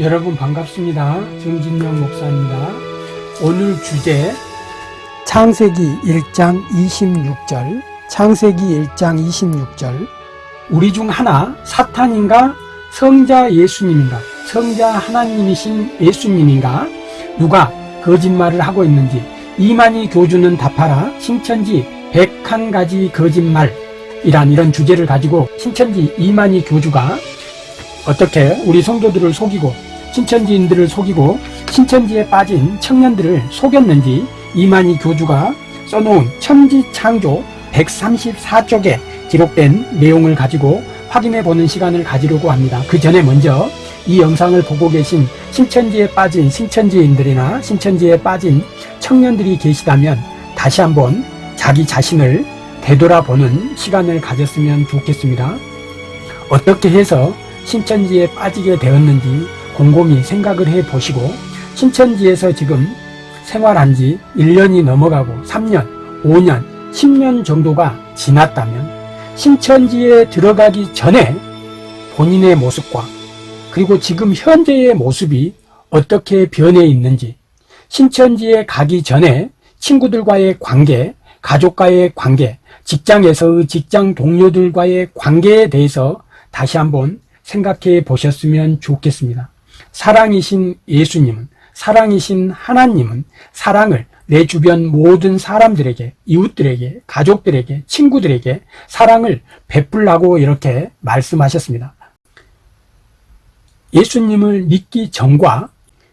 여러분 반갑습니다. 정진영 목사입니다. 오늘 주제 창세기 1장 26절 창세기 1장 26절. 우리 중 하나 사탄인가? 성자 예수님인가? 성자 하나님이신 예수님인가? 누가 거짓말을 하고 있는지 이만희 교주는 답하라. 신천지 101가지 거짓말이란 이런 주제를 가지고 신천지 이만희 교주가 어떻게 우리 성도들을 속이고 신천지인들을 속이고 신천지에 빠진 청년들을 속였는지 이만희 교주가 써놓은 천지창조 134쪽에 기록된 내용을 가지고 확인해 보는 시간을 가지려고 합니다. 그 전에 먼저 이 영상을 보고 계신 신천지에 빠진 신천지인들이나 신천지에 빠진 청년들이 계시다면 다시 한번 자기 자신을 되돌아보는 시간을 가졌으면 좋겠습니다. 어떻게 해서 신천지에 빠지게 되었는지 곰곰이 생각을 해 보시고 신천지에서 지금 생활한 지 1년이 넘어가고 3년, 5년, 10년 정도가 지났다면 신천지에 들어가기 전에 본인의 모습과 그리고 지금 현재의 모습이 어떻게 변해 있는지 신천지에 가기 전에 친구들과의 관계, 가족과의 관계, 직장에서의 직장 동료들과의 관계에 대해서 다시 한번 생각해 보셨으면 좋겠습니다. 사랑이신 예수님은, 사랑이신 하나님은 사랑을 내 주변 모든 사람들에게, 이웃들에게, 가족들에게, 친구들에게 사랑을 베풀라고 이렇게 말씀하셨습니다. 예수님을 믿기 전과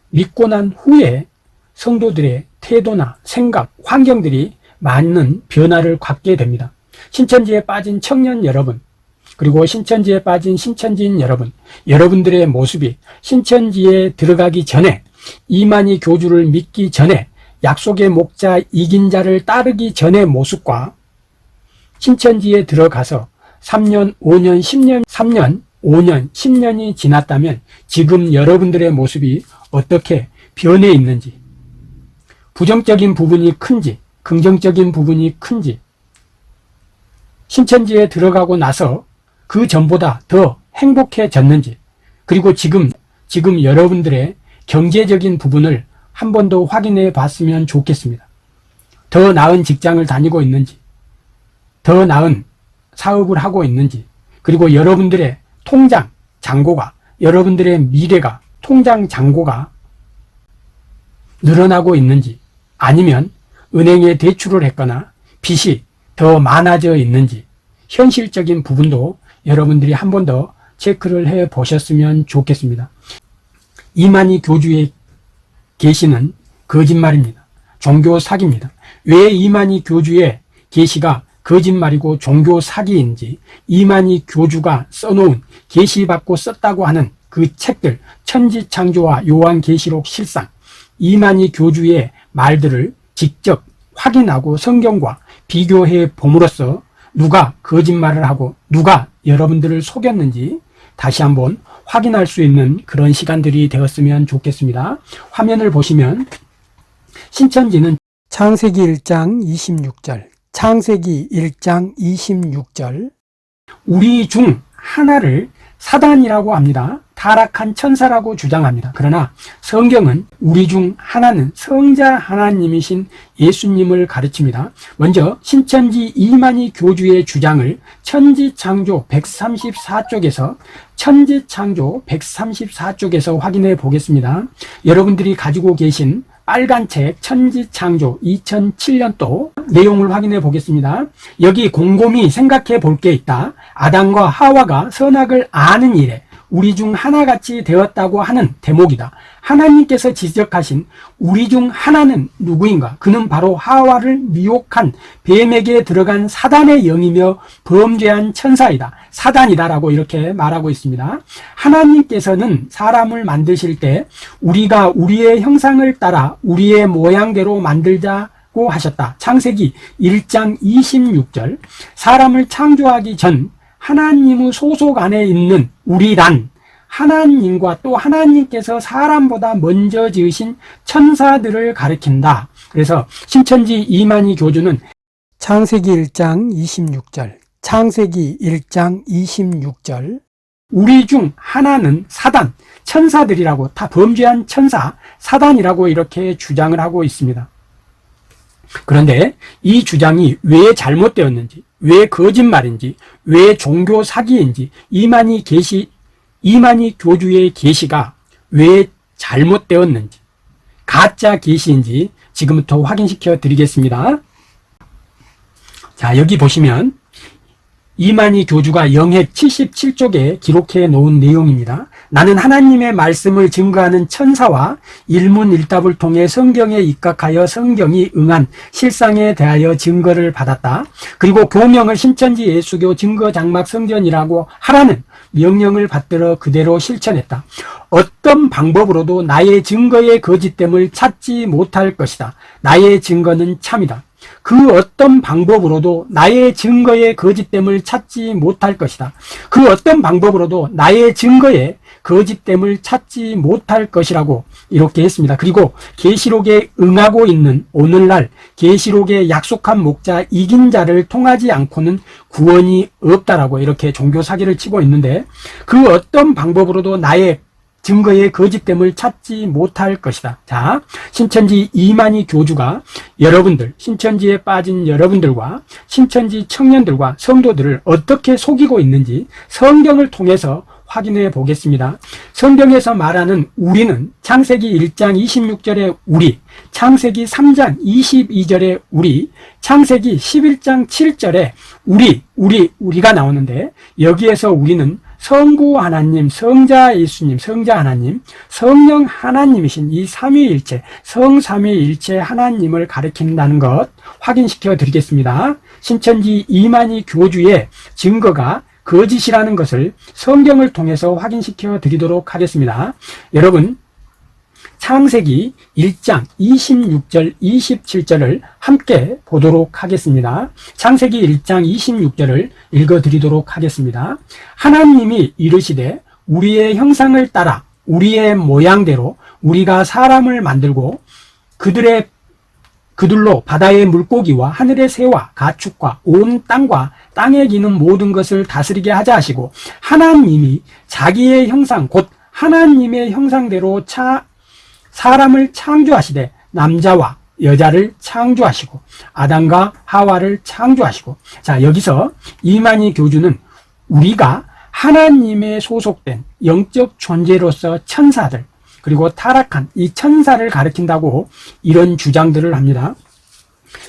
믿고 난 후에 성도들의 태도나 생각, 환경들이 많은 변화를 갖게 됩니다. 신천지에 빠진 청년 여러분, 그리고 신천지에 빠진 신천지인 여러분, 여러분들의 모습이 신천지에 들어가기 전에 이만희 교주를 믿기 전에 약속의 목자 이긴 자를 따르기 전의 모습과 신천지에 들어가서 3년, 5년, 10년, 3년, 5년, 10년이 지났다면 지금 여러분들의 모습이 어떻게 변해 있는지 부정적인 부분이 큰지 긍정적인 부분이 큰지 신천지에 들어가고 나서 그 전보다 더 행복해졌는지 그리고 지금 지금 여러분들의 경제적인 부분을 한 번 더 확인해 봤으면 좋겠습니다. 더 나은 직장을 다니고 있는지 더 나은 사업을 하고 있는지 그리고 여러분들의 통장 잔고가 여러분들의 미래가 통장 잔고가 늘어나고 있는지 아니면 은행에 대출을 했거나 빚이 더 많아져 있는지 현실적인 부분도 여러분들이 한 번 더 체크를 해 보셨으면 좋겠습니다. 이만희 교주의 계시는 거짓말입니다. 종교 사기입니다. 왜 이만희 교주의 계시가 거짓말이고 종교 사기인지 이만희 교주가 써놓은 계시받고 썼다고 하는 그 책들 천지창조와 요한계시록 실상 이만희 교주의 말들을 직접 확인하고 성경과 비교해 봄으로써 누가 거짓말을 하고 누가 여러분들을 속였는지 다시 한번 확인할 수 있는 그런 시간들이 되었으면 좋겠습니다. 화면을 보시면 신천지는 창세기 1장 26절 창세기 1장 26절 우리 중 하나를 사단이라고 합니다. 타락한 천사라고 주장합니다. 그러나 성경은 우리 중 하나는 성자 하나님이신 예수님을 가르칩니다. 먼저 신천지 이만희 교주의 주장을 천지창조 134쪽에서 천지창조 134쪽에서 확인해 보겠습니다. 여러분들이 가지고 계신 빨간 책 천지창조 2007년도 내용을 확인해 보겠습니다. 여기 곰곰이 생각해 볼 게 있다. 아담과 하와가 선악을 아는 일에 우리 중 하나같이 되었다고 하는 대목이다. 하나님께서 지적하신 우리 중 하나는 누구인가? 그는 바로 하와를 미혹한 뱀에게 들어간 사단의 영이며 범죄한 천사이다. 사단이다 라고 이렇게 말하고 있습니다. 하나님께서는 사람을 만드실 때 우리가 우리의 형상을 따라 우리의 모양대로 만들자 고 하셨다. 창세기 1장 26절 사람을 창조하기 전 하나님의 소속 안에 있는 우리란 하나님과 또 하나님께서 사람보다 먼저 지으신 천사들을 가리킨다. 그래서 신천지 이만희 교주는 창세기 1장 26절 창세기 1장 26절 우리 중 하나는 사단, 천사들이라고 다 범죄한 천사, 사단이라고 이렇게 주장을 하고 있습니다. 그런데 이 주장이 왜 잘못되었는지, 왜 거짓말인지, 왜 종교 사기인지, 이만희 계시, 이만희 교주의 계시가 왜 잘못되었는지, 가짜 계시인지 지금부터 확인시켜 드리겠습니다. 자, 여기 보시면 이만희 교주가 영해 77쪽에 기록해 놓은 내용입니다. 나는 하나님의 말씀을 증거하는 천사와 일문일답을 통해 성경에 입각하여 성경이 응한 실상에 대하여 증거를 받았다. 그리고 교명을 신천지 예수교 증거장막 성전이라고 하라는 명령을 받들어 그대로 실천했다. 어떤 방법으로도 나의 증거의 거짓됨을 찾지 못할 것이다. 나의 증거는 참이다. 그 어떤 방법으로도 나의 증거의 거짓됨을 찾지 못할 것이다. 그 어떤 방법으로도 나의 증거의 거짓됨을 찾지 못할 것이라고 이렇게 했습니다. 그리고 계시록에 응하고 있는 오늘날 계시록에 약속한 목자 이긴 자를 통하지 않고는 구원이 없다라고 이렇게 종교 사기를 치고 있는데 그 어떤 방법으로도 나의 증거의 거짓됨을 찾지 못할 것이다. 자, 신천지 이만희 교주가 여러분들, 신천지에 빠진 여러분들과 신천지 청년들과 성도들을 어떻게 속이고 있는지 성경을 통해서 확인해 보겠습니다. 성경에서 말하는 우리는 창세기 1장 26절에 우리, 창세기 3장 22절에 우리, 창세기 11장 7절에 우리, 우리, 우리가 나오는데 여기에서 우리는 성부 하나님, 성자 예수님, 성자 하나님, 성령 하나님이신 이 삼위일체, 성삼위일체 하나님을 가리킨다는 것 확인시켜 드리겠습니다. 신천지 이만희 교주의 증거가 거짓이라는 것을 성경을 통해서 확인시켜 드리도록 하겠습니다. 여러분, 창세기 1장 26절 27절을 함께 보도록 하겠습니다. 창세기 1장 26절을 읽어 드리도록 하겠습니다. 하나님이 이르시되 우리의 형상을 따라 우리의 모양대로 우리가 사람을 만들고 그들의 그들로 바다의 물고기와 하늘의 새와 가축과 온 땅과 땅에 기는 모든 것을 다스리게 하자 하시고 하나님이 자기의 형상 곧 하나님의 형상대로 차 사람을 창조하시되 남자와 여자를 창조하시고 아담과 하와를 창조하시고. 자 여기서 이만희 교주는 우리가 하나님의 소속된 영적 존재로서 천사들 그리고 타락한 이 천사를 가리킨다고 이런 주장들을 합니다.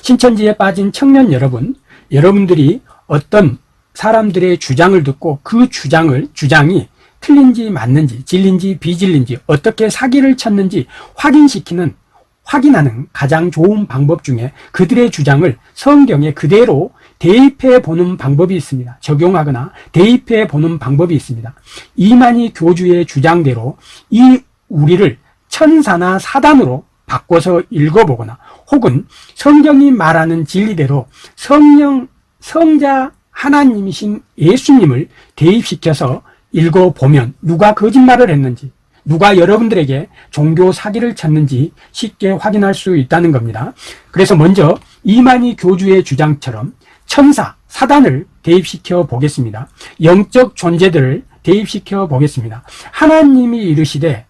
신천지에 빠진 청년 여러분, 여러분들이 어떤 사람들의 주장을 듣고 그 주장을 주장이 틀린지 맞는지 진린지 비진린지 어떻게 사기를 쳤는지 확인시키는 확인하는 가장 좋은 방법 중에 그들의 주장을 성경에 그대로 대입해 보는 방법이 있습니다. 적용하거나 대입해 보는 방법이 있습니다. 이만희 교주의 주장대로 이 우리를 천사나 사단으로 바꿔서 읽어보거나 혹은 성경이 말하는 진리대로 성령, 성자 하나님이신 예수님을 대입시켜서 읽어보면 누가 거짓말을 했는지 누가 여러분들에게 종교 사기를 쳤는지 쉽게 확인할 수 있다는 겁니다. 그래서 먼저 이만희 교주의 주장처럼 천사, 사단을 대입시켜 보겠습니다. 영적 존재들을 대입시켜 보겠습니다. 하나님이 이르시되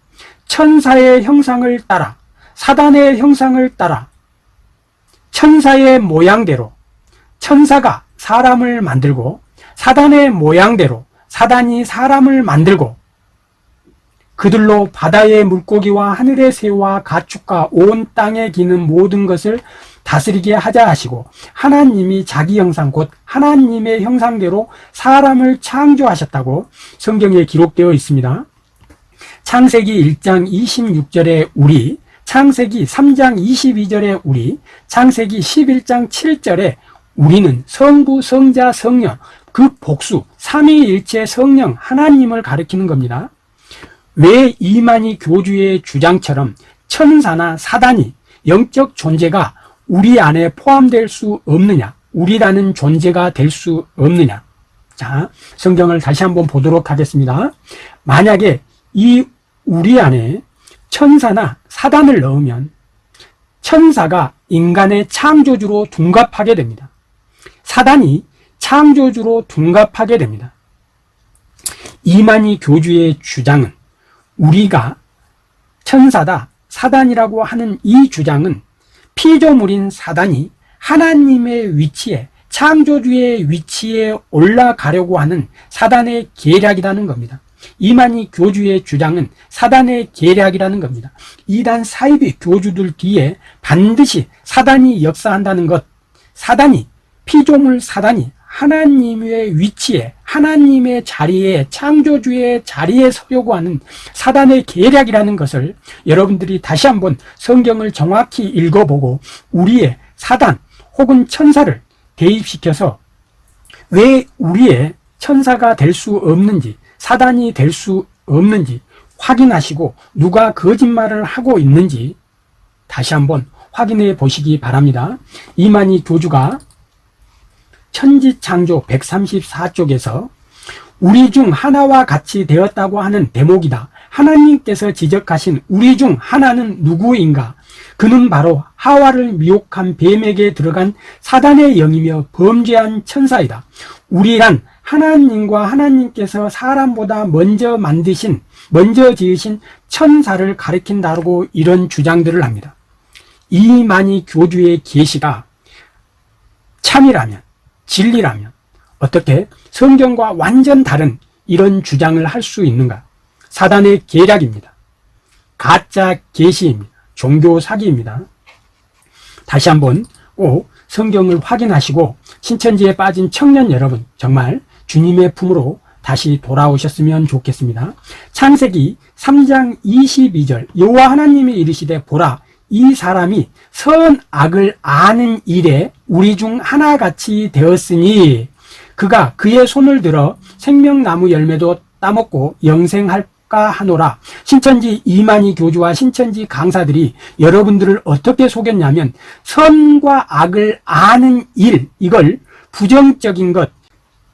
천사의 형상을 따라 사단의 형상을 따라 천사의 모양대로 천사가 사람을 만들고 사단의 모양대로 사단이 사람을 만들고 그들로 바다의 물고기와 하늘의 새와 가축과 온 땅에 기는 모든 것을 다스리게 하자 하시고 하나님이 자기 형상 곧 하나님의 형상대로 사람을 창조하셨다고 성경에 기록되어 있습니다. 창세기 1장 26절에 우리, 창세기 3장 22절에 우리, 창세기 11장 7절에 우리는 성부, 성자, 성령, 그 복수, 삼위일체 성령 하나님을 가리키는 겁니다. 왜 이만희 교주의 주장처럼 천사나 사단이 영적 존재가 우리 안에 포함될 수 없느냐? 우리라는 존재가 될 수 없느냐? 자, 성경을 다시 한번 보도록 하겠습니다. 만약에 이 우리 안에 천사나 사단을 넣으면 천사가 인간의 창조주로 둔갑하게 됩니다. 사단이 창조주로 둔갑하게 됩니다. 이만희 교주의 주장은 우리가 천사다, 사단이라고 하는 이 주장은 피조물인 사단이 하나님의 위치에 창조주의 위치에 올라가려고 하는 사단의 계략이라는 겁니다. 이만희 교주의 주장은 사단의 계략이라는 겁니다. 이단 사이비 교주들 뒤에 반드시 사단이 역사한다는 것, 사단이, 피조물 사단이 하나님의 위치에, 하나님의 자리에, 창조주의 자리에 서려고 하는 사단의 계략이라는 것을 여러분들이 다시 한번 성경을 정확히 읽어보고 우리의 사단 혹은 천사를 대입시켜서 왜 우리의 천사가 될 수 없는지 사단이 될 수 없는지 확인하시고 누가 거짓말을 하고 있는지 다시 한번 확인해 보시기 바랍니다. 이만희 교주가 천지창조 134쪽에서 우리 중 하나와 같이 되었다고 하는 대목이다. 하나님께서 지적하신 우리 중 하나는 누구인가? 그는 바로 하와를 미혹한 뱀에게 들어간 사단의 영이며 범죄한 천사이다. 우리란 하나님과 하나님께서 사람보다 먼저 만드신, 먼저 지으신 천사를 가리킨다고 이런 주장들을 합니다. 이만희 교주의 계시가 참이라면, 진리라면 어떻게 성경과 완전 다른 이런 주장을 할 수 있는가? 사단의 계략입니다. 가짜 계시입니다. 종교 사기입니다. 다시 한번 꼭 성경을 확인하시고 신천지에 빠진 청년 여러분 정말 주님의 품으로 다시 돌아오셨으면 좋겠습니다. 창세기 3장 22절 여호와 하나님이 이르시되 보라 이 사람이 선악을 아는 일에 우리 중 하나같이 되었으니 그가 그의 손을 들어 생명나무 열매도 따먹고 영생할까 하노라 신천지 이만희 교주와 신천지 강사들이 여러분들을 어떻게 속였냐면 선과 악을 아는 일 이걸 부정적인 것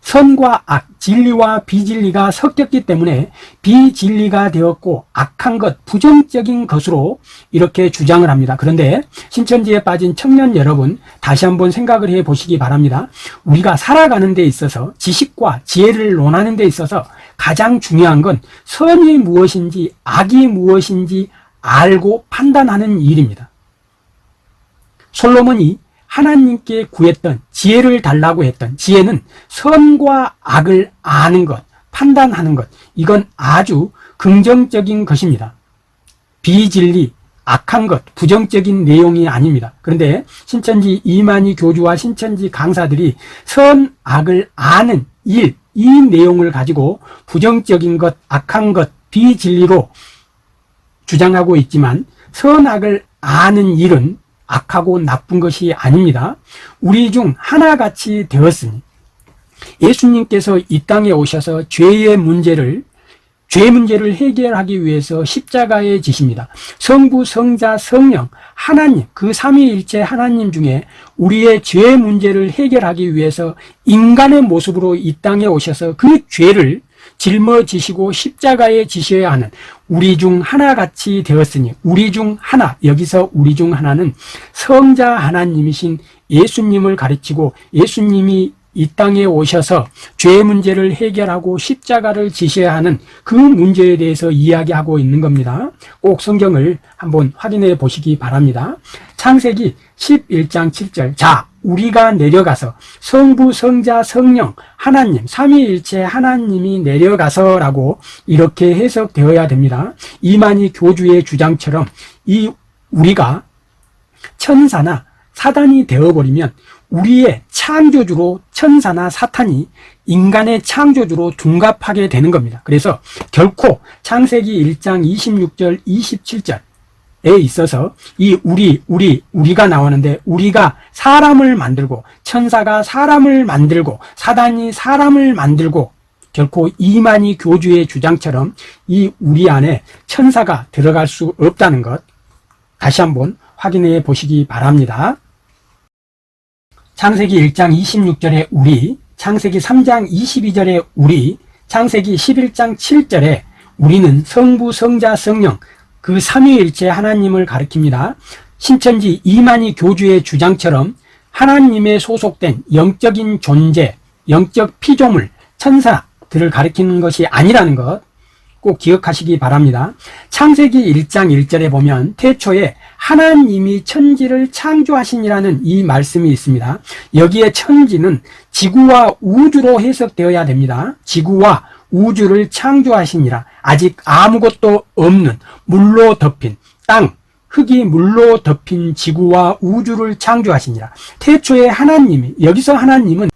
선과 악, 진리와 비진리가 섞였기 때문에 비진리가 되었고 악한 것, 부정적인 것으로 이렇게 주장을 합니다. 그런데 신천지에 빠진 청년 여러분 다시 한번 생각을 해 보시기 바랍니다. 우리가 살아가는 데 있어서 지식과 지혜를 논하는 데 있어서 가장 중요한 건 선이 무엇인지 악이 무엇인지 알고 판단하는 일입니다. 솔로몬이 하나님께 구했던 지혜를 달라고 했던 지혜는 선과 악을 아는 것, 판단하는 것. 이건 아주 긍정적인 것입니다. 비진리, 악한 것, 부정적인 내용이 아닙니다. 그런데 신천지 이만희 교주와 신천지 강사들이 선, 악을 아는 일, 이 내용을 가지고 부정적인 것, 악한 것, 비진리로 주장하고 있지만 선악을 아는 일은 악하고 나쁜 것이 아닙니다. 우리 중 하나같이 되었으니 예수님께서 이 땅에 오셔서 죄의 문제를 죄 문제를 해결하기 위해서 십자가에 지십니다. 성부, 성자, 성령, 하나님, 그 삼위일체 하나님 중에 우리의 죄 문제를 해결하기 위해서 인간의 모습으로 이 땅에 오셔서 그 죄를 짊어지시고 십자가에 지셔야 하는 우리 중 하나같이 되었으니 우리 중 하나 여기서 우리 중 하나는 성자 하나님이신 예수님을 가르치고 예수님이 이 땅에 오셔서 죄 문제를 해결하고 십자가를 지셔야 하는 그 문제에 대해서 이야기하고 있는 겁니다. 꼭 성경을 한번 확인해 보시기 바랍니다. 창세기 11장 7절 자 우리가 내려가서 성부, 성자, 성령, 하나님, 삼위일체 하나님이 내려가서 라고 이렇게 해석되어야 됩니다. 이만희 교주의 주장처럼 이 우리가 천사나 사단이 되어버리면 우리의 창조주로 천사나 사탄이 인간의 창조주로 둔갑하게 되는 겁니다. 그래서 결코 창세기 1장 26절 27절 에 있어서 이 우리 우리 우리가 나오는데 우리가 사람을 만들고 천사가 사람을 만들고 사단이 사람을 만들고 결코 이만희 교주의 주장처럼 이 우리 안에 천사가 들어갈 수 없다는 것 다시 한번 확인해 보시기 바랍니다. 창세기 1장 26절에 우리, 창세기 3장 22절에 우리, 창세기 11장 7절에 우리는 성부, 성자, 성령 그 삼위일체 하나님을 가리킵니다. 신천지 이만희 교주의 주장처럼 하나님의 소속된 영적인 존재, 영적 피조물, 천사, 것들을 가리키는 것이 아니라는 것 꼭 기억하시기 바랍니다. 창세기 1장 1절에 보면 태초에 하나님이 천지를 창조하시니라는 이 말씀이 있습니다. 여기에 천지는 지구와 우주로 해석되어야 됩니다. 지구와 우주를 창조하시니라 아직 아무것도 없는 물로 덮인 땅, 흙이 물로 덮인 지구와 우주를 창조하시니라 태초에 하나님이 여기서 하나님은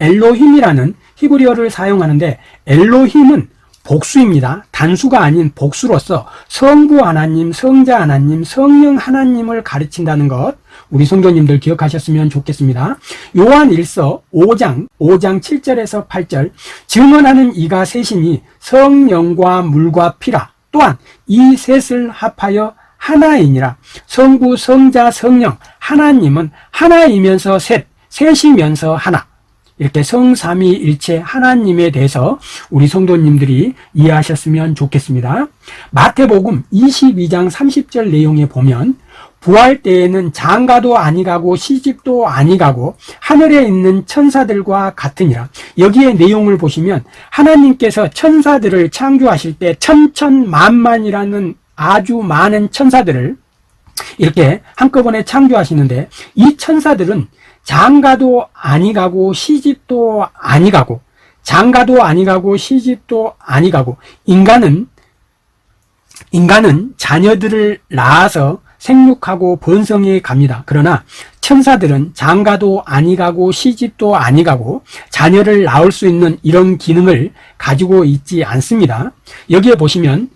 엘로힘이라는 히브리어를 사용하는데 엘로힘은 복수입니다. 단수가 아닌 복수로서 성부 하나님, 성자 하나님, 성령 하나님을 가르친다는 것 우리 성도님들 기억하셨으면 좋겠습니다. 요한 1서 5장 5장 7절에서 8절 증언하는 이가 셋이니 성령과 물과 피라 또한 이 셋을 합하여 하나이니라 성부, 성자, 성령 하나님은 하나이면서 셋, 셋이면서 하나 이렇게 성삼위일체 하나님에 대해서 우리 성도님들이 이해하셨으면 좋겠습니다. 마태복음 22장 30절 내용에 보면 부활 때에는 장가도 아니가고 시집도 아니가고 하늘에 있는 천사들과 같으니라. 여기에 내용을 보시면 하나님께서 천사들을 창조하실 때 천천만만이라는 아주 많은 천사들을 이렇게 한꺼번에 창조하시는데 이 천사들은 장가도 아니가고 시집도 아니가고 장가도 아니가고 시집도 아니가고 인간은 인간은 자녀들을 낳아서 생육하고 번성해 갑니다. 그러나 천사들은 장가도 아니 가고 시집도 아니 가고 자녀를 낳을 수 있는 이런 기능을 가지고 있지 않습니다. 여기에 보시면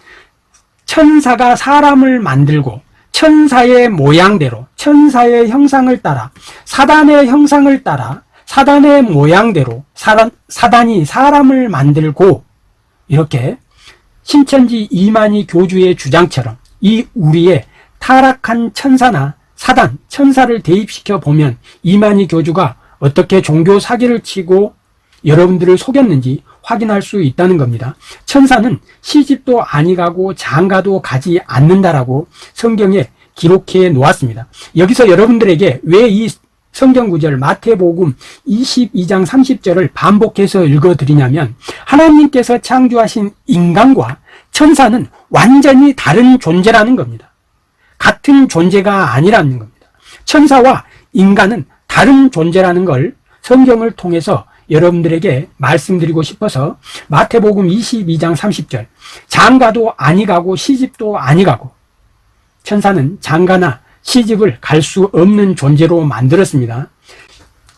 천사가 사람을 만들고 천사의 모양대로 천사의 형상을 따라 사단의 형상을 따라 사단의 모양대로 사단, 사단이 사람을 만들고 이렇게 신천지 이만희 교주의 주장처럼 이 우리의 타락한 천사나 사단, 천사를 대입시켜 보면 이만희 교주가 어떻게 종교 사기를 치고 여러분들을 속였는지 확인할 수 있다는 겁니다. 천사는 시집도 아니가고 장가도 가지 않는다라고 성경에 기록해 놓았습니다. 여기서 여러분들에게 왜 이 성경 구절 마태복음 22장 30절을 반복해서 읽어 드리냐면 하나님께서 창조하신 인간과 천사는 완전히 다른 존재라는 겁니다. 같은 존재가 아니라는 겁니다. 천사와 인간은 다른 존재라는 걸 성경을 통해서 여러분들에게 말씀드리고 싶어서 마태복음 22장 30절 장가도 아니 가고 시집도 아니 가고 천사는 장가나 시집을 갈 수 없는 존재로 만들었습니다.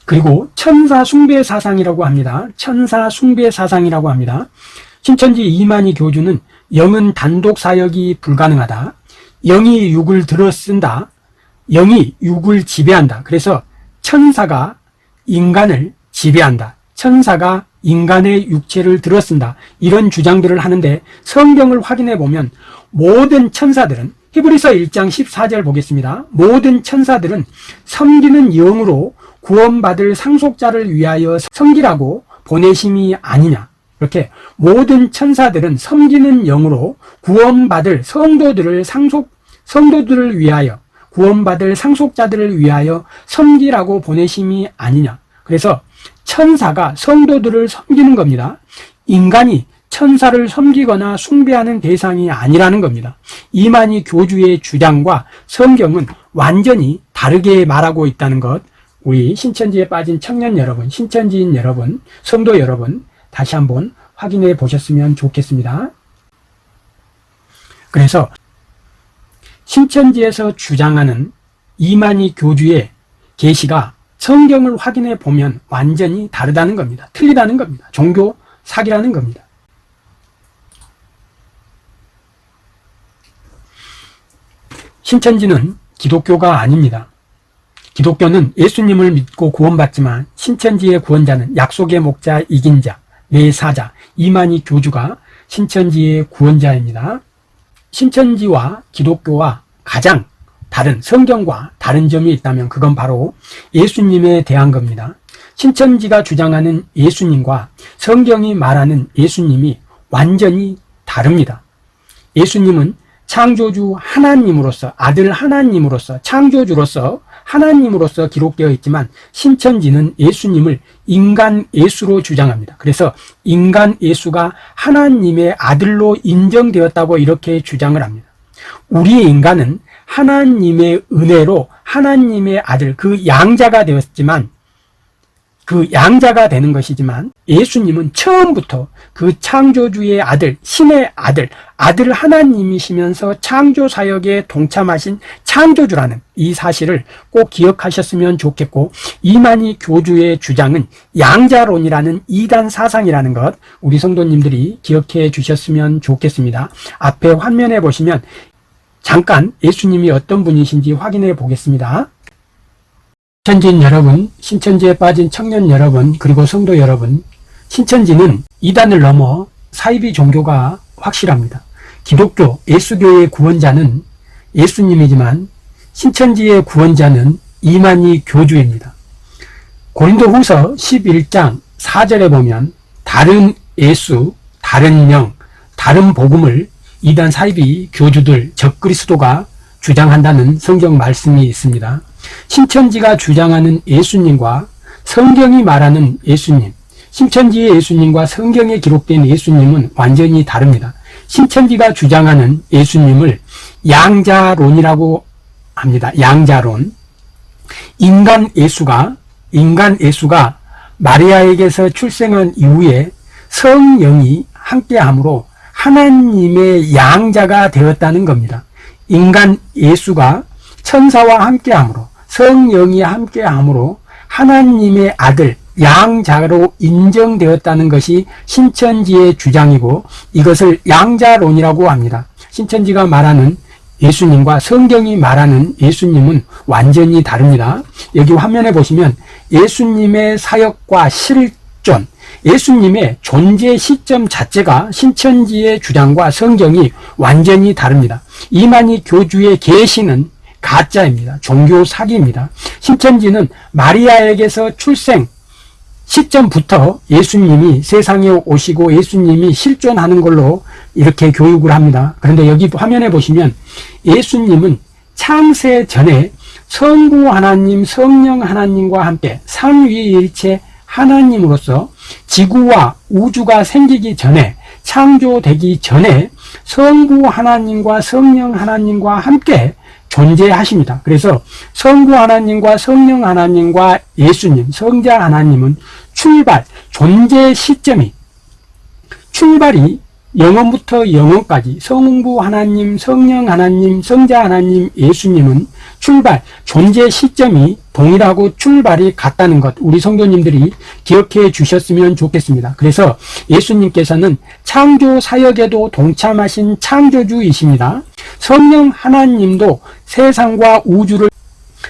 그리고 천사 숭배 사상이라고 합니다. 천사 숭배 사상이라고 합니다. 신천지 이만희 교주는 영은 단독 사역이 불가능하다. 영이 육을 들어 쓴다. 영이 육을 지배한다. 그래서 천사가 인간을 지배한다. 천사가 인간의 육체를 들어쓴다. 이런 주장들을 하는데 성경을 확인해 보면 모든 천사들은 히브리서 1장 14절 보겠습니다. 모든 천사들은 섬기는 영으로 구원받을 상속자를 위하여 섬기라고 보내심이 아니냐. 이렇게 모든 천사들은 섬기는 영으로 구원받을 성도들을 상속, 성도들을 위하여 구원받을 상속자들을 위하여 섬기라고 보내심이 아니냐. 그래서 천사가 성도들을 섬기는 겁니다. 인간이 천사를 섬기거나 숭배하는 대상이 아니라는 겁니다. 이만희 교주의 주장과 성경은 완전히 다르게 말하고 있다는 것 우리 신천지에 빠진 청년 여러분, 신천지인 여러분, 성도 여러분 다시 한번 확인해 보셨으면 좋겠습니다. 그래서 신천지에서 주장하는 이만희 교주의 계시가 성경을 확인해 보면 완전히 다르다는 겁니다. 틀리다는 겁니다. 종교 사기라는 겁니다. 신천지는 기독교가 아닙니다. 기독교는 예수님을 믿고 구원받지만 신천지의 구원자는 약속의 목자 이긴 자, 내사자, 이만희 교주가 신천지의 구원자입니다. 신천지와 기독교와 가장 다른 성경과 다른 점이 있다면 그건 바로 예수님에 대한 겁니다. 신천지가 주장하는 예수님과 성경이 말하는 예수님이 완전히 다릅니다. 예수님은 창조주 하나님으로서 아들 하나님으로서 창조주로서 하나님으로서 기록되어 있지만 신천지는 예수님을 인간 예수로 주장합니다. 그래서 인간 예수가 하나님의 아들로 인정되었다고 이렇게 주장을 합니다. 우리의 인간은 하나님의 은혜로 하나님의 아들 그 양자가 되었지만 그 양자가 되는 것이지만 예수님은 처음부터 그 창조주의 아들, 신의 아들, 아들 하나님이시면서 창조 사역에 동참하신 창조주라는 이 사실을 꼭 기억하셨으면 좋겠고 이만희 교주의 주장은 양자론이라는 이단 사상이라는 것 우리 성도님들이 기억해 주셨으면 좋겠습니다. 앞에 화면에 보시면 잠깐 예수님이 어떤 분이신지 확인해 보겠습니다. 신천지인 여러분, 신천지에 빠진 청년 여러분, 그리고 성도 여러분, 신천지는 이단을 넘어 사이비 종교가 확실합니다. 기독교, 예수교의 구원자는 예수님이지만 신천지의 구원자는 이만희 교주입니다. 고린도 후서 11장 4절에 보면 다른 예수, 다른 영, 다른 복음을 이단 사이비 교주들, 적그리스도가 주장한다는 성경 말씀이 있습니다. 신천지가 주장하는 예수님과 성경이 말하는 예수님, 신천지의 예수님과 성경에 기록된 예수님은 완전히 다릅니다. 신천지가 주장하는 예수님을 양자론이라고 합니다. 양자론. 인간 예수가, 인간 예수가 마리아에게서 출생한 이후에 성령이 함께함으로 하나님의 양자가 되었다는 겁니다. 인간 예수가 천사와 함께함으로 성령이 함께함으로 하나님의 아들 양자로 인정되었다는 것이 신천지의 주장이고 이것을 양자론이라고 합니다. 신천지가 말하는 예수님과 성경이 말하는 예수님은 완전히 다릅니다. 여기 화면에 보시면 예수님의 사역과 실존, 예수님의 존재 시점 자체가 신천지의 주장과 성경이 완전히 다릅니다. 이만희 교주의 계시는 가짜입니다. 종교 사기입니다. 신천지는 마리아에게서 출생 시점부터 예수님이 세상에 오시고 예수님이 실존하는 걸로 이렇게 교육을 합니다. 그런데 여기 화면에 보시면 예수님은 창세 전에 성부 하나님, 성령 하나님과 함께 삼위일체 하나님으로서 지구와 우주가 생기기 전에 창조되기 전에 성부 하나님과 성령 하나님과 함께 존재하십니다. 그래서 성부 하나님과 성령 하나님과 예수님, 성자 하나님은 출발, 존재 시점이 출발이 영원부터 영원까지 성부 하나님, 성령 하나님, 성자 하나님, 예수님은 출발, 존재 시점이 동일하고 출발이 같다는 것 우리 성도님들이 기억해 주셨으면 좋겠습니다. 그래서 예수님께서는 창조 사역에도 동참하신 창조주이십니다. 성령 하나님도 세상과 우주를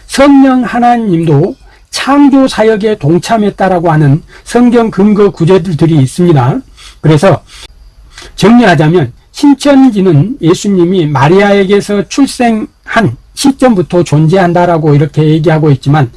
성령 하나님도 창조 사역에 동참했다라고 하는 성경 근거 구절들이 있습니다. 그래서 정리하자면 신천지는 예수님이 마리아에게서 출생한 시점부터 존재한다라고 이렇게 얘기하고 있지만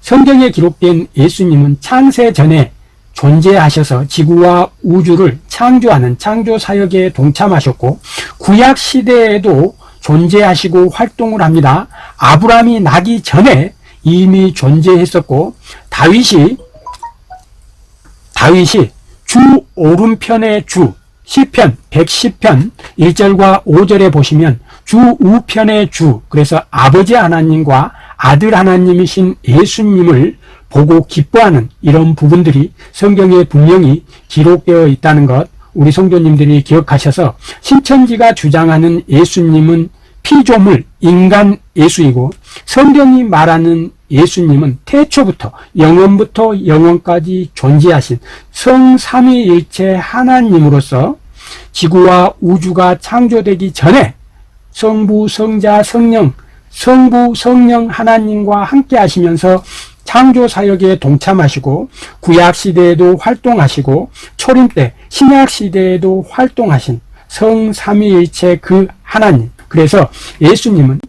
성경에 기록된 예수님은 창세 전에 존재하셔서 지구와 우주를 창조하는 창조 사역에 동참하셨고 구약 시대에도 존재하시고 활동을 합니다. 아브라함이 나기 전에 이미 존재했었고 다윗이 다윗이 주 오른편의 주 시편 110편 1절과 5절에 보시면 주 우편의 주 그래서 아버지 하나님과 아들 하나님이신 예수님을 보고 기뻐하는 이런 부분들이 성경에 분명히 기록되어 있다는 것 우리 성도님들이 기억하셔서 신천지가 주장하는 예수님은 피조물 인간 예수이고 성경이 말하는 예수님은 태초부터 영원부터 영원까지 존재하신 성삼위일체 하나님으로서 지구와 우주가 창조되기 전에 성부, 성자, 성령, 성부, 성령 하나님과 함께 하시면서 창조 사역에 동참하시고 구약 시대에도 활동하시고 초림 때 신약 시대에도 활동하신 성삼위일체 그 하나님 그래서 예수님은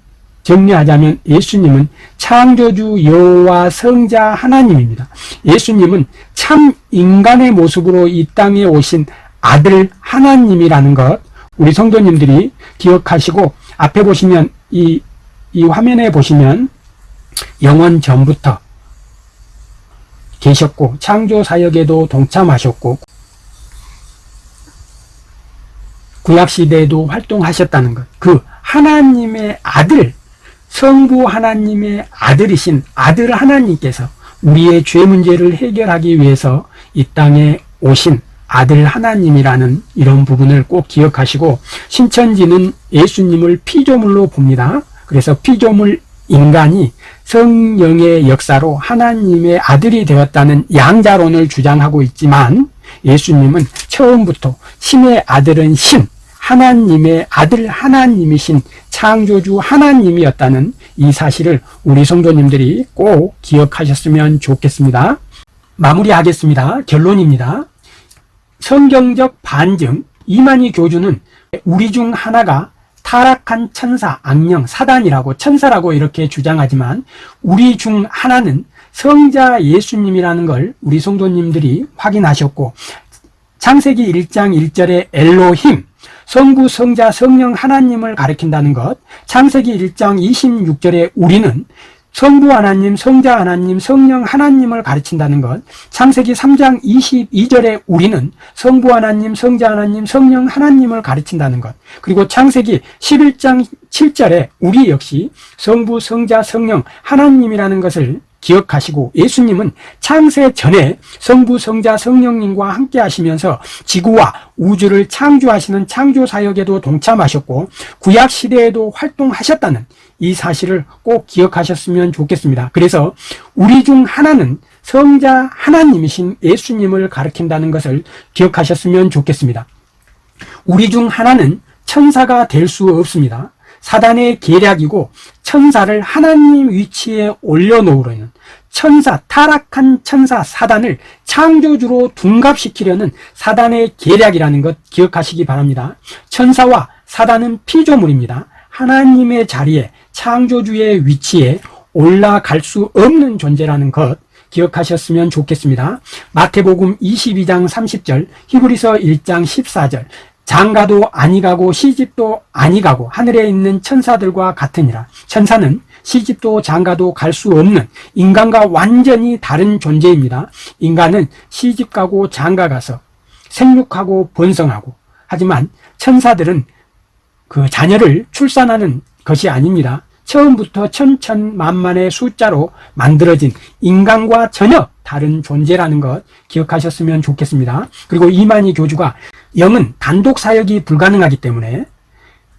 정리하자면 예수님은 창조주 여호와 성자 하나님입니다. 예수님은 참 인간의 모습으로 이 땅에 오신 아들 하나님이라는 것 우리 성도님들이 기억하시고 앞에 보시면 이, 이 화면에 보시면 영원 전부터 계셨고 창조 사역에도 동참하셨고 구약 시대에도 활동하셨다는 것. 그 하나님의 아들, 성부 하나님의 아들이신 아들 하나님께서 우리의 죄 문제를 해결하기 위해서 이 땅에 오신 아들 하나님이라는 이런 부분을 꼭 기억하시고 신천지는 예수님을 피조물로 봅니다. 그래서 피조물 인간이 성령의 역사로 하나님의 아들이 되었다는 양자론을 주장하고 있지만 예수님은 처음부터 신의 아들은 신, 하나님의 아들 하나님이신 창조주 하나님이었다는 이 사실을 우리 성도님들이 꼭 기억하셨으면 좋겠습니다. 마무리하겠습니다. 결론입니다. 성경적 반증 이만희 교주는 우리 중 하나가 타락한 천사, 악령, 사단이라고 천사라고 이렇게 주장하지만 우리 중 하나는 성자 예수님이라는 걸 우리 성도님들이 확인하셨고 창세기 1장 1절에 엘로힘 성부, 성자, 성령 하나님을 가리킨다는 것 창세기 1장 26절에 우리는 성부 하나님, 성자 하나님, 성령 하나님을 가르친다는 것. 창세기 3장 22절에 우리는 성부 하나님, 성자 하나님, 성령 하나님을 가르친다는 것. 그리고 창세기 11장 7절에 우리 역시 성부, 성자, 성령 하나님이라는 것을 기억하시고 예수님은 창세 전에 성부, 성자, 성령님과 함께 하시면서 지구와 우주를 창조하시는 창조 사역에도 동참하셨고 구약 시대에도 활동하셨다는 이 사실을 꼭 기억하셨으면 좋겠습니다. 그래서 우리 중 하나는 성자 하나님이신 예수님을 가리킨다는 것을 기억하셨으면 좋겠습니다. 우리 중 하나는 천사가 될 수 없습니다. 사단의 계략이고 천사를 하나님 위치에 올려놓으려는 천사, 타락한 천사 사단을 창조주로 둔갑시키려는 사단의 계략이라는 것 기억하시기 바랍니다. 천사와 사단은 피조물입니다. 하나님의 자리에 창조주의 위치에 올라갈 수 없는 존재라는 것 기억하셨으면 좋겠습니다. 마태복음 22장 30절, 히브리서 1장 14절, 장가도 아니가고 시집도 아니가고 하늘에 있는 천사들과 같으니라. 천사는 시집도 장가도 갈 수 없는 인간과 완전히 다른 존재입니다. 인간은 시집 가고 장가 가서 생육하고 번성하고 하지만 천사들은 그 자녀를 출산하는 것이 아닙니다. 처음부터 천천만만의 숫자로 만들어진 인간과 전혀 다른 존재라는 것 기억하셨으면 좋겠습니다. 그리고 이만희 교주가 영은 단독 사역이 불가능하기 때문에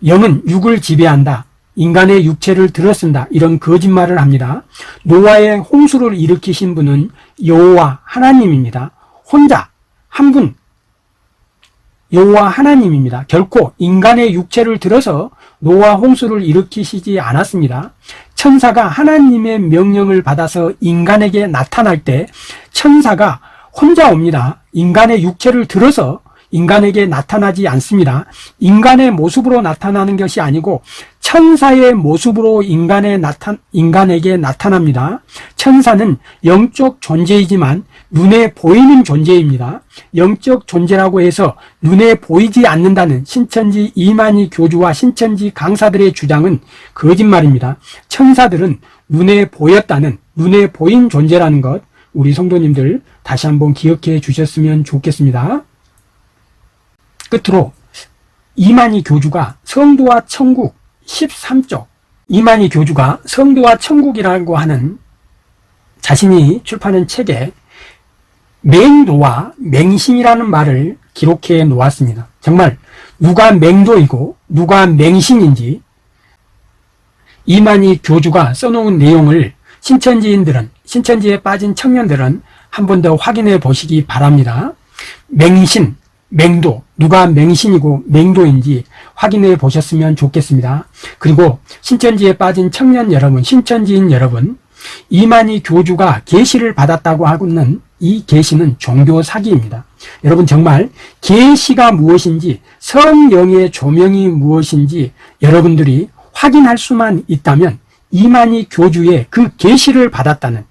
영은 육을 지배한다. 인간의 육체를 들어쓴다. 이런 거짓말을 합니다. 노아의 홍수를 일으키신 분은 여호와 하나님입니다. 혼자 한 분 여호와 하나님입니다. 결코 인간의 육체를 들어서 노아 홍수를 일으키시지 않았습니다. 천사가 하나님의 명령을 받아서 인간에게 나타날 때 천사가 혼자 옵니다. 인간의 육체를 들어서 인간에게 나타나지 않습니다. 인간의 모습으로 나타나는 것이 아니고 천사의 모습으로 인간에 나타, 인간에게 나타납니다. 천사는 영적 존재이지만 눈에 보이는 존재입니다. 영적 존재라고 해서 눈에 보이지 않는다는 신천지 이만희 교주와 신천지 강사들의 주장은 거짓말입니다. 천사들은 눈에 보였다는 눈에 보인 존재라는 것 우리 성도님들 다시 한번 기억해 주셨으면 좋겠습니다. 끝으로 이만희 교주가 성도와 천국 13쪽 이만희 교주가 성도와 천국이라고 하는 자신이 출판한 책에 맹도와 맹신이라는 말을 기록해 놓았습니다. 정말 누가 맹도이고 누가 맹신인지 이만희 교주가 써놓은 내용을 신천지인들은 신천지에 빠진 청년들은 한 번 더 확인해 보시기 바랍니다. 맹신, 맹도, 누가 맹신이고 맹도인지 확인해 보셨으면 좋겠습니다. 그리고 신천지에 빠진 청년 여러분, 신천지인 여러분, 이만희 교주가 계시를 받았다고 하고는 이 계시는 종교 사기입니다. 여러분 정말 계시가 무엇인지 성령의 조명이 무엇인지 여러분들이 확인할 수만 있다면 이만희 교주의 그 계시를 받았다는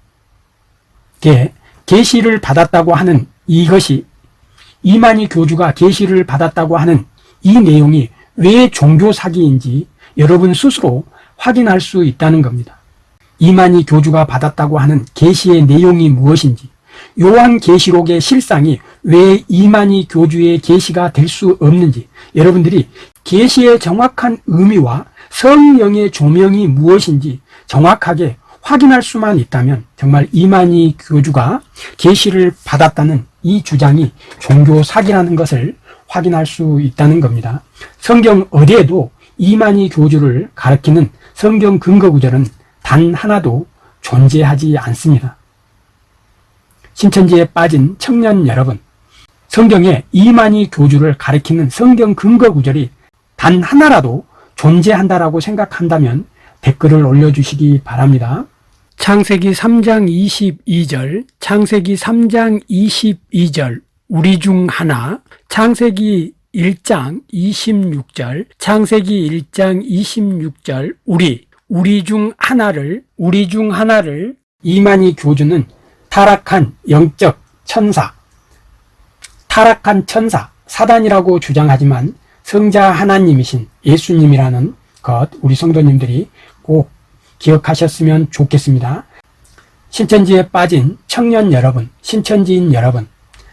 게 계시를 받았다고 하는 이것이 이만희 교주가 계시를 받았다고 하는 이 내용이 왜 종교 사기인지 여러분 스스로 확인할 수 있다는 겁니다. 이만희 교주가 받았다고 하는 계시의 내용이 무엇인지 요한 계시록의 실상이 왜 이만희 교주의 계시가 될 수 없는지 여러분들이 계시의 정확한 의미와 성령의 조명이 무엇인지 정확하게 확인할 수만 있다면 정말 이만희 교주가 계시를 받았다는 이 주장이 종교 사기라는 것을 확인할 수 있다는 겁니다. 성경 어디에도 이만희 교주를 가리키는 성경 근거 구절은 단 하나도 존재하지 않습니다. 신천지에 빠진 청년 여러분, 성경에 이만희 교주를 가리키는 성경 근거 구절이 단 하나라도 존재한다라고 생각한다면 댓글을 올려주시기 바랍니다. 창세기 3장 22절, 창세기 3장 22절, 우리 중 하나, 창세기 1장 26절, 창세기 1장 26절, 우리, 우리 중 하나를, 우리 중 하나를 이만희 교주는 타락한 영적 천사, 타락한 천사, 사단이라고 주장하지만 성자 하나님이신 예수님이라는 것, 우리 성도님들이 꼭 기억하셨으면 좋겠습니다. 신천지에 빠진 청년 여러분, 신천지인 여러분,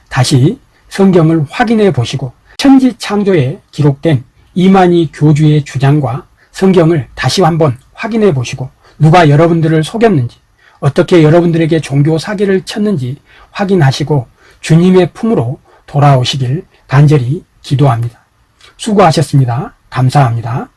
다시 성경을 확인해 보시고 천지 창조에 기록된 이만희 교주의 주장과 성경을 다시 한번 확인해 보시고 누가 여러분들을 속였는지 어떻게 여러분들에게 종교 사기를 쳤는지 확인하시고 주님의 품으로 돌아오시길 간절히 기도합니다. 수고하셨습니다. 감사합니다.